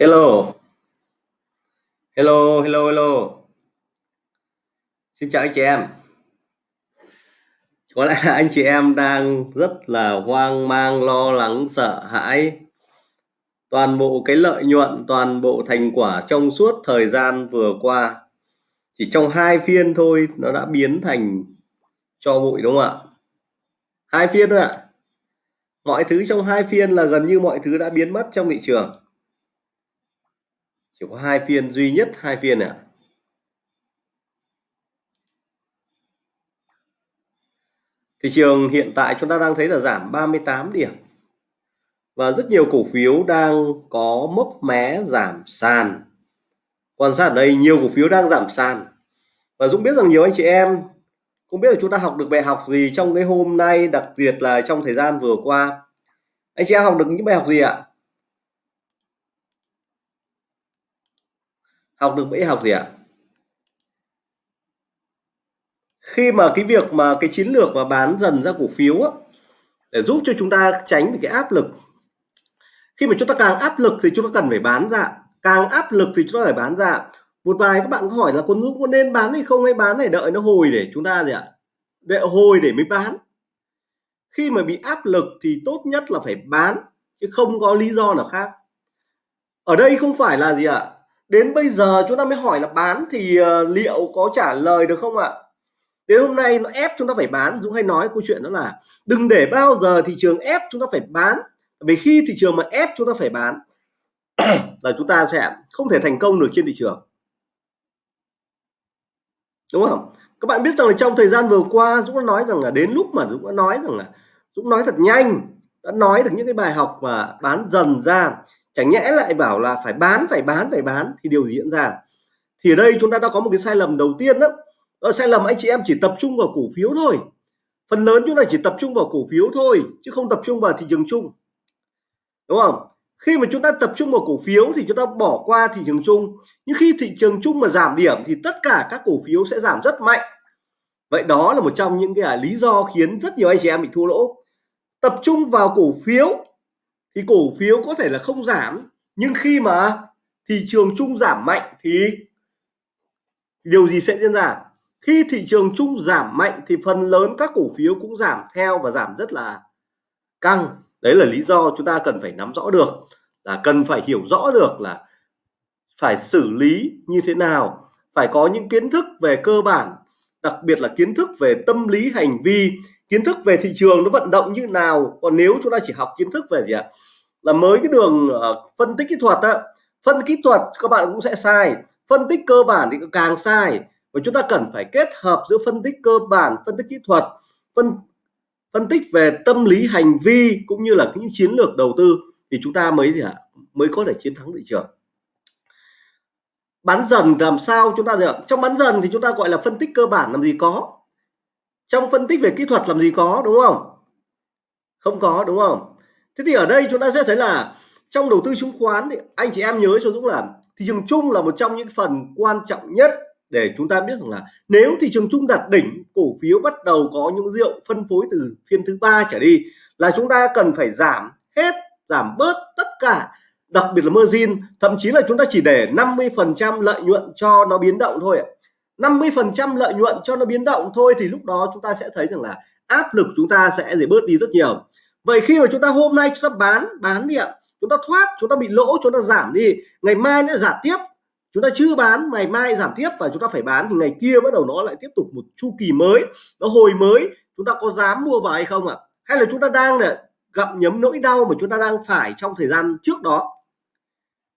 Hello. Hello, hello, hello. Xin chào anh chị em. Có lẽ là anh chị em đang rất là hoang mang, lo lắng, sợ hãi. Toàn bộ cái lợi nhuận, toàn bộ thành quả trong suốt thời gian vừa qua chỉ trong hai phiên thôi nó đã biến thành cho bụi đúng không ạ? Hai phiên thôi ạ. Mọi thứ trong hai phiên là gần như mọi thứ đã biến mất trong thị trường chỉ có hai phiên, duy nhất hai phiên ạ. Thị trường hiện tại chúng ta đang thấy là giảm 38 điểm. Và rất nhiều cổ phiếu đang có mốc mé giảm sàn. Quan sát ở đây, nhiều cổ phiếu đang giảm sàn. Và Dũng biết rằng nhiều anh chị em không biết là chúng ta học được bài học gì trong cái hôm nay, đặc biệt là trong thời gian vừa qua. Anh chị em học được những bài học gì ạ? Học được mấy học gì ạ? Khi mà cái việc mà cái chiến lược mà bán dần ra cổ phiếu á, để giúp cho chúng ta tránh được cái áp lực. Khi mà chúng ta càng áp lực thì chúng ta cần phải bán ra. Càng áp lực thì chúng ta phải bán ra. Một vài các bạn có hỏi là con Dũng có nên bán hay không hay bán này đợi nó hồi để chúng ta gì ạ? Đợi hồi để mới bán. Khi mà bị áp lực thì tốt nhất là phải bán chứ không có lý do nào khác. Ở đây không phải là gì ạ? Đến bây giờ chúng ta mới hỏi là bán thì uh, liệu có trả lời được không ạ? Đến hôm nay nó ép chúng ta phải bán. Dũng hay nói câu chuyện đó là đừng để bao giờ thị trường ép chúng ta phải bán. Vì khi thị trường mà ép chúng ta phải bán là chúng ta sẽ không thể thành công được trên thị trường. Đúng không? Các bạn biết rằng là trong thời gian vừa qua Dũng đã nói rằng là đến lúc mà Dũng đã nói rằng là Dũng nói thật nhanh đã nói được những cái bài học mà bán dần ra chẳng nhẽ lại bảo là phải bán phải bán phải bán. Thì điều gì diễn ra. Thì ở đây chúng ta đã có một cái sai lầm đầu tiên đó, đó sai lầm anh chị em chỉ tập trung vào cổ phiếu thôi. Phần lớn chúng ta chỉ tập trung vào cổ phiếu thôi chứ không tập trung vào thị trường chung. Đúng không? Khi mà chúng ta tập trung vào cổ phiếu thì chúng ta bỏ qua thị trường chung. Nhưng khi thị trường chung mà giảm điểm thì tất cả các cổ phiếu sẽ giảm rất mạnh. Vậy đó là một trong những cái à, lý do khiến rất nhiều anh chị em bị thua lỗ. Tập trung vào cổ phiếu thì cổ phiếu có thể là không giảm, nhưng khi mà thị trường chung giảm mạnh thì điều gì sẽ diễn ra? Khi thị trường chung giảm mạnh thì phần lớn các cổ phiếu cũng giảm theo và giảm rất là căng. Đấy là lý do chúng ta cần phải nắm rõ được, là cần phải hiểu rõ được là phải xử lý như thế nào, phải có những kiến thức về cơ bản đặc biệt là kiến thức về tâm lý hành vi kiến thức về thị trường nó vận động như nào. Còn nếu chúng ta chỉ học kiến thức về gì ạ? Là mới cái đường uh, phân tích kỹ thuật á phân kỹ thuật các bạn cũng sẽ sai phân tích cơ bản thì càng sai. Và chúng ta cần phải kết hợp giữa phân tích cơ bản phân tích kỹ thuật phân phân tích về tâm lý hành vi cũng như là những chiến lược đầu tư thì chúng ta mới gì ạ? Mới có thể chiến thắng thị trường bán dần làm sao chúng ta được? Trong bán dần thì chúng ta gọi là phân tích cơ bản làm gì có. Trong phân tích về kỹ thuật làm gì có, đúng không? Không có, đúng không? Thế thì ở đây chúng ta sẽ thấy là trong đầu tư chứng khoán thì anh chị em nhớ cho Dũng là thị trường chung là một trong những phần quan trọng nhất để chúng ta biết rằng là nếu thị trường chung đạt đỉnh, cổ phiếu bắt đầu có những rượu phân phối từ phiên thứ ba trở đi là chúng ta cần phải giảm hết, giảm bớt tất cả đặc biệt là margin thậm chí là chúng ta chỉ để 50 phần trăm lợi nhuận cho nó biến động thôi 50 phần trăm lợi nhuận cho nó biến động thôi thì lúc đó chúng ta sẽ thấy rằng là áp lực chúng ta sẽ để bớt đi rất nhiều vậy khi mà chúng ta hôm nay chúng ta bán bán đi ạ chúng ta thoát chúng ta bị lỗ chúng ta giảm đi ngày mai nó giảm tiếp chúng ta chưa bán ngày mai giảm tiếp và chúng ta phải bán thì ngày kia bắt đầu nó lại tiếp tục một chu kỳ mới nó hồi mới chúng ta có dám mua vào hay không ạ hay là chúng ta đang để gặp nhấm nỗi đau mà chúng ta đang phải trong thời gian trước đó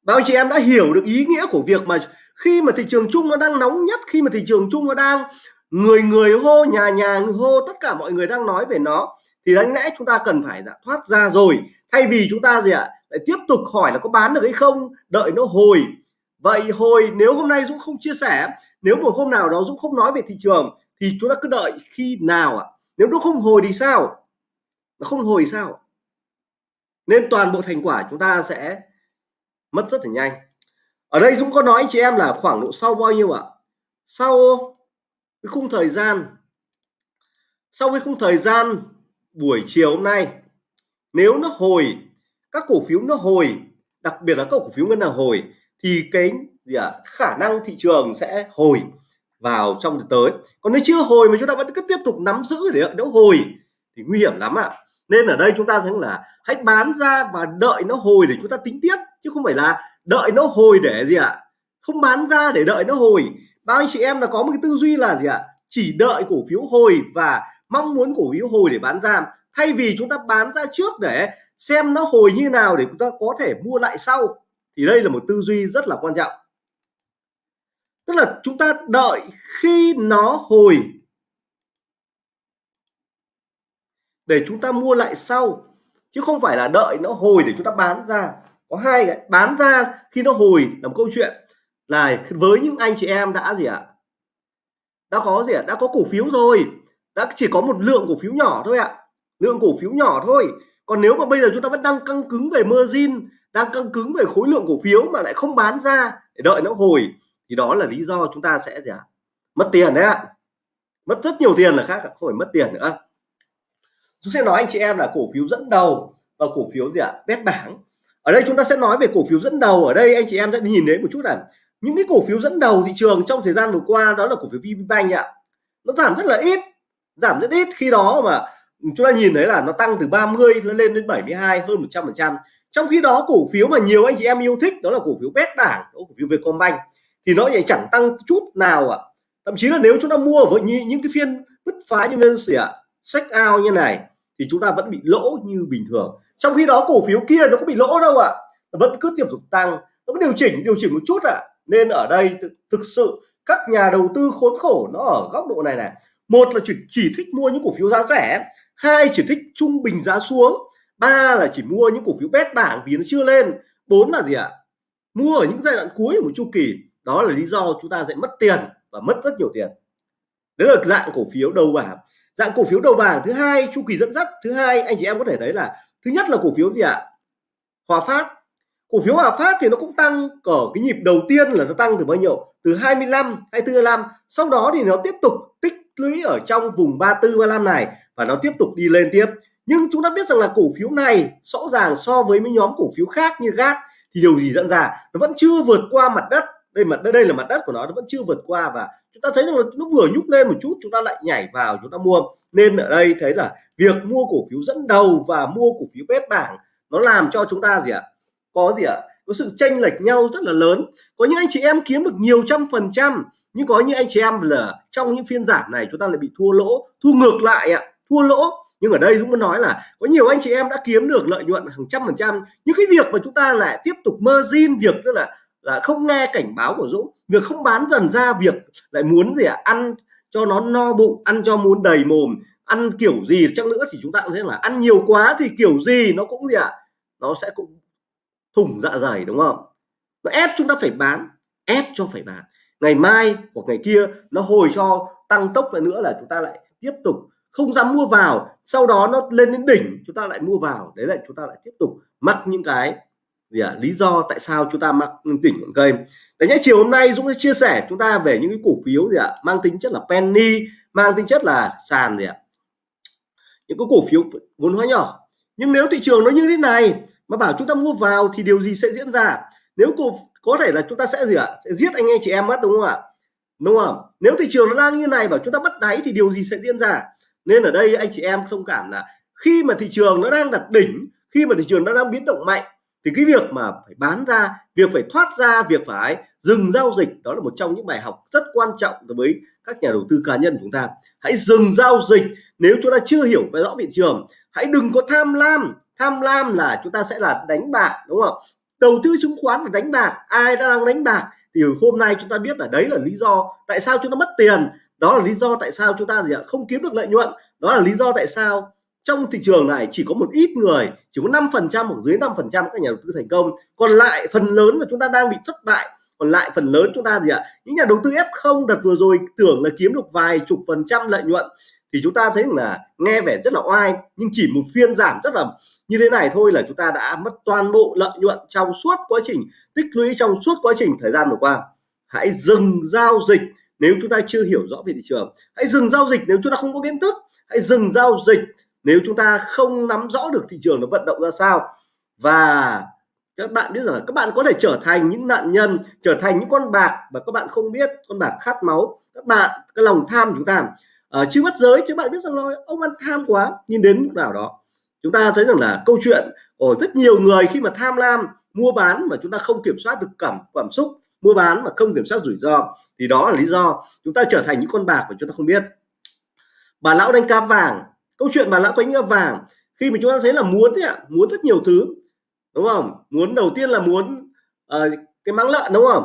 bao chị em đã hiểu được ý nghĩa của việc mà khi mà thị trường chung nó đang nóng nhất, khi mà thị trường chung nó đang người người hô, nhà nhà hô, tất cả mọi người đang nói về nó, thì đáng lẽ chúng ta cần phải đã thoát ra rồi. Thay vì chúng ta gì ạ, lại tiếp tục hỏi là có bán được hay không, đợi nó hồi. Vậy hồi nếu hôm nay Dũng không chia sẻ, nếu một hôm nào đó Dũng không nói về thị trường, thì chúng ta cứ đợi khi nào ạ? Nếu nó không hồi thì sao? Nó không hồi sao? Nên toàn bộ thành quả chúng ta sẽ mất rất là nhanh. Ở đây Dũng có nói anh chị em là khoảng độ sau bao nhiêu ạ? Sau cái khung thời gian sau cái khung thời gian buổi chiều hôm nay nếu nó hồi các cổ phiếu nó hồi đặc biệt là các cổ phiếu ngân hàng hồi thì cái gì à, khả năng thị trường sẽ hồi vào trong tới. Còn nếu chưa hồi mà chúng ta vẫn cứ tiếp tục nắm giữ để đỡ hồi thì nguy hiểm lắm ạ. Nên ở đây chúng ta thấy là hãy bán ra và đợi nó hồi để chúng ta tính tiếp chứ không phải là đợi nó hồi để gì ạ? Không bán ra để đợi nó hồi. Bao anh chị em là có một cái tư duy là gì ạ? Chỉ đợi cổ phiếu hồi và mong muốn cổ phiếu hồi để bán ra. Thay vì chúng ta bán ra trước để xem nó hồi như nào để chúng ta có thể mua lại sau. Thì đây là một tư duy rất là quan trọng. Tức là chúng ta đợi khi nó hồi. Để chúng ta mua lại sau. Chứ không phải là đợi nó hồi để chúng ta bán ra có hai cái, bán ra khi nó hồi, là một câu chuyện. Là với những anh chị em đã gì ạ? Đã có gì ạ? Đã có cổ phiếu rồi. Đã chỉ có một lượng cổ phiếu nhỏ thôi ạ. Lượng cổ phiếu nhỏ thôi. Còn nếu mà bây giờ chúng ta vẫn đang căng cứng về margin, đang căng cứng về khối lượng cổ phiếu mà lại không bán ra để đợi nó hồi, thì đó là lý do chúng ta sẽ gì ạ? Mất tiền đấy ạ. Mất rất nhiều tiền là khác không phải mất tiền nữa. Chúng sẽ nói anh chị em là cổ phiếu dẫn đầu và cổ phiếu gì ạ? Bét bảng ở đây chúng ta sẽ nói về cổ phiếu dẫn đầu. Ở đây anh chị em sẽ nhìn thấy một chút là những cái cổ phiếu dẫn đầu thị trường trong thời gian vừa qua đó là cổ phiếu VPBank ạ. Nó giảm rất là ít, giảm rất ít. Khi đó mà chúng ta nhìn thấy là nó tăng từ 30 nó lên đến 72 hơn 100 phần trăm. Trong khi đó, cổ phiếu mà nhiều anh chị em yêu thích đó là cổ phiếu bét bảng cổ phiếu Vietcombank. Thì nó lại chẳng tăng chút nào ạ. Thậm chí là nếu chúng ta mua với những cái phiên bứt phá như bên xỉa sách ao như này, thì chúng ta vẫn bị lỗ như bình thường trong khi đó cổ phiếu kia nó có bị lỗ đâu ạ. Vẫn cứ tiếp tục tăng nó có điều chỉnh điều chỉnh một chút ạ. Nên ở đây thực sự các nhà đầu tư khốn khổ nó ở góc độ này này. Một là chỉ, chỉ thích mua những cổ phiếu giá rẻ hai chỉ thích trung bình giá xuống ba là chỉ mua những cổ phiếu bét bảng vì nó chưa lên bốn là gì ạ? Mua ở những giai đoạn cuối của một chu kỳ. Đó là lý do chúng ta sẽ mất tiền và mất rất nhiều tiền. Đấy là dạng cổ phiếu đầu bảng. Dạng cổ phiếu đầu bảng thứ hai chu kỳ dẫn dắt thứ hai anh chị em có thể thấy là thứ nhất là cổ phiếu gì ạ? Hòa Phát. Cổ phiếu Hòa Phát thì nó cũng tăng ở cái nhịp đầu tiên là nó tăng từ bao nhiêu? Từ 25 24 25 sau đó thì nó tiếp tục tích lũy ở trong vùng 34 35 này và nó tiếp tục đi lên tiếp. Nhưng chúng ta biết rằng là cổ phiếu này rõ ràng so với mấy nhóm cổ phiếu khác như GAT thì điều gì dẫn ra? Nó vẫn chưa vượt qua mặt đất đây mặt đây là mặt đất của nó nó vẫn chưa vượt qua và chúng ta thấy rằng là nó vừa nhúc lên một chút, chúng ta lại nhảy vào, chúng ta mua. Nên ở đây thấy là việc mua cổ phiếu dẫn đầu và mua cổ phiếu bét bảng nó làm cho chúng ta gì ạ? Có gì ạ? Có sự chênh lệch nhau rất là lớn. Có những anh chị em kiếm được nhiều trăm phần trăm, nhưng có những anh chị em là trong những phiên giảm này chúng ta lại bị thua lỗ thu ngược lại ạ, thua lỗ. Nhưng ở đây Dũng muốn nói là có nhiều anh chị em đã kiếm được lợi nhuận hàng trăm phần trăm, nhưng cái việc mà chúng ta lại tiếp tục margin việc tức là là không nghe cảnh báo của Dũng. Việc không bán dần ra việc lại muốn gì ạ? À? ăn cho nó no bụng, ăn cho muốn đầy mồm, ăn kiểu gì chắc nữa thì chúng ta cũng thấy là ăn nhiều quá thì kiểu gì nó cũng gì ạ? À? nó sẽ cũng thủng dạ dày, đúng không? Nó ép chúng ta phải bán, ép cho phải bán. Ngày mai hoặc ngày kia nó hồi cho tăng tốc lại nữa là chúng ta lại tiếp tục không dám mua vào. Sau đó nó lên đến đỉnh, chúng ta lại mua vào. Đấy là chúng ta lại tiếp tục mắc những cái gì à, lý do tại sao chúng ta mắc đỉnh cây đấy nhé chiều hôm nay Dũng sẽ chia sẻ chúng ta về những cái cổ phiếu gì ạ? Mang tính chất là penny mang tính chất là sàn gì ạ? Những cái cổ phiếu vốn hóa nhỏ. Nhưng nếu thị trường nó như thế này mà bảo chúng ta mua vào thì điều gì sẽ diễn ra? Nếu cổ có thể là chúng ta sẽ gì ạ? Sẽ giết anh em chị em mất đúng không ạ? Đúng không? Nếu thị trường nó đang như này bảo chúng ta bắt đáy thì điều gì sẽ diễn ra? Nên ở đây anh chị em thông cảm là khi mà thị trường nó đang đặt đỉnh khi mà thị trường nó đang biến động mạnh thì cái việc mà phải bán ra, việc phải thoát ra, việc phải dừng giao dịch, đó là một trong những bài học rất quan trọng đối với các nhà đầu tư cá nhân của chúng ta. Hãy dừng giao dịch nếu chúng ta chưa hiểu về rõ thị trường. Hãy đừng có tham lam. Tham lam là chúng ta sẽ là đánh bạc, đúng không? Đầu tư chứng khoán là đánh bạc, ai đang đánh bạc? Thì hôm nay chúng ta biết là đấy là lý do tại sao chúng ta mất tiền. Đó là lý do tại sao chúng ta gì ạ? Không kiếm được lợi nhuận. Đó là lý do tại sao trong thị trường này chỉ có một ít người, chỉ có 5 phần trăm hoặc dưới 5 phần trăm các nhà đầu tư thành công. Còn lại phần lớn là chúng ta đang bị thất bại. Còn lại phần lớn chúng ta gì ạ? Những nhà đầu tư F0 đợt vừa rồi tưởng là kiếm được vài chục phần trăm lợi nhuận. Thì chúng ta thấy là nghe vẻ rất là oai, nhưng chỉ một phiên giảm rất là như thế này thôi là chúng ta đã mất toàn bộ lợi nhuận trong suốt quá trình, tích lũy trong suốt quá trình thời gian vừa qua. Hãy dừng giao dịch nếu chúng ta chưa hiểu rõ về thị trường. Hãy dừng giao dịch nếu chúng ta không có kiến thức. Hãy dừng giao dịch nếu chúng ta không nắm rõ được thị trường nó vận động ra sao, và các bạn biết rằng là các bạn có thể trở thành những nạn nhân, trở thành những con bạc và các bạn không biết, con bạc khát máu, các bạn, cái lòng tham chúng ta. Ở chưa mất giới chứ bạn biết rằng là ông ăn tham quá nhìn đến lúc nào đó, chúng ta thấy rằng là câu chuyện của rất nhiều người khi mà tham lam, mua bán mà chúng ta không kiểm soát được cảm cảm xúc, mua bán mà không kiểm soát rủi ro, thì đó là lý do chúng ta trở thành những con bạc mà chúng ta không biết. Bà lão đánh cá vàng câu chuyện mà lão quánh cá vàng khi mà chúng ta thấy là muốn thế ạ muốn rất nhiều thứ đúng không? Muốn đầu tiên là muốn uh, cái máng lợn đúng không?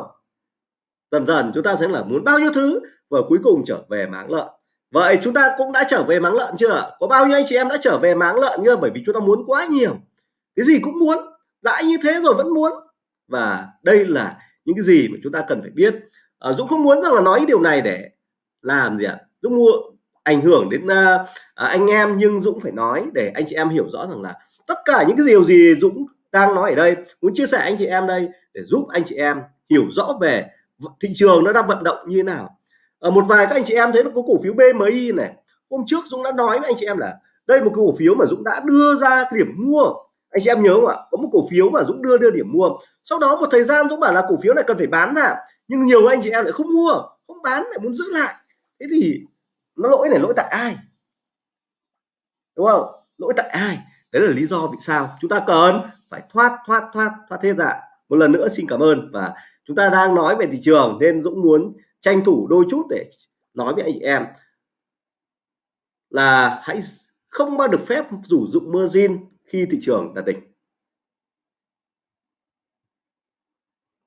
Dần dần chúng ta thấy là muốn bao nhiêu thứ và cuối cùng trở về máng lợn. Vậy chúng ta cũng đã trở về máng lợn chưa có bao nhiêu anh chị em đã trở về máng lợn chưa? Bởi vì chúng ta muốn quá nhiều. Cái gì cũng muốn đã như thế rồi vẫn muốn. Và đây là những cái gì mà chúng ta cần phải biết. À, Dũng không muốn rằng là nói điều này để làm gì ạ? Dũng mua ảnh hưởng đến uh, anh em nhưng Dũng phải nói để anh chị em hiểu rõ rằng là tất cả những cái điều gì Dũng đang nói ở đây muốn chia sẻ anh chị em đây để giúp anh chị em hiểu rõ về thị trường nó đang vận động như thế nào. Ở một vài các anh chị em thấy nó có cổ phiếu BMI này hôm trước Dũng đã nói với anh chị em là đây một cổ phiếu mà Dũng đã đưa ra cái điểm mua. Anh chị em nhớ không ạ? Có một cổ phiếu mà Dũng đưa đưa điểm mua. Sau đó một thời gian Dũng bảo là cổ phiếu này cần phải bán ra nhưng nhiều anh chị em lại không mua không bán lại muốn giữ lại. Thế thì nó lỗi này lỗi tại ai? Đúng không? Lỗi tại ai? Đấy là lý do vì sao chúng ta cần phải thoát thoát thoát thoát hết ra. Một lần nữa xin cảm ơn và chúng ta đang nói về thị trường nên Dũng muốn tranh thủ đôi chút để nói với anh chị em là hãy không bao được phép rủ dụng margin khi thị trường đạt đỉnh.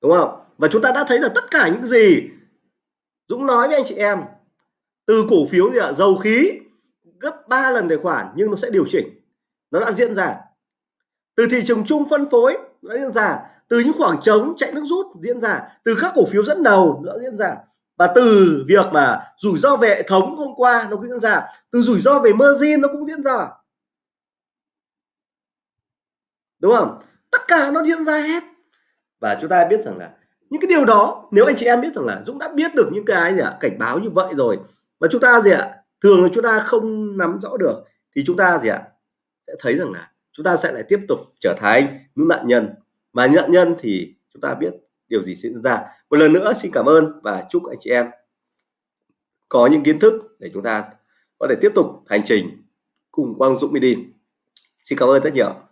Đúng không? Và chúng ta đã thấy là tất cả những gì Dũng nói với anh chị em từ cổ phiếu gì ạ dầu khí, gấp 3 lần tài khoản nhưng nó sẽ điều chỉnh. Nó đã diễn ra. Từ thị trường chung phân phối, nó diễn ra. Từ những khoảng trống chạy nước rút, diễn ra. Từ các cổ phiếu dẫn đầu, nó diễn ra. Và từ việc mà rủi ro về hệ thống hôm qua, nó cũng diễn ra. Từ rủi ro về margin, nó cũng diễn ra. Đúng không? Tất cả nó diễn ra hết. Và chúng ta biết rằng là những cái điều đó, nếu anh chị em biết rằng là Dũng đã biết được những cái gì ạ? Cảnh báo như vậy rồi mà chúng ta gì ạ? Thường là chúng ta không nắm rõ được thì chúng ta gì ạ? Sẽ thấy rằng là chúng ta sẽ lại tiếp tục trở thành những nạn nhân. Mà nạn nhân thì chúng ta biết điều gì diễn ra. Một lần nữa xin cảm ơn và chúc anh chị em có những kiến thức để chúng ta có thể tiếp tục hành trình cùng Quang Dũng đi. xin cảm ơn rất nhiều.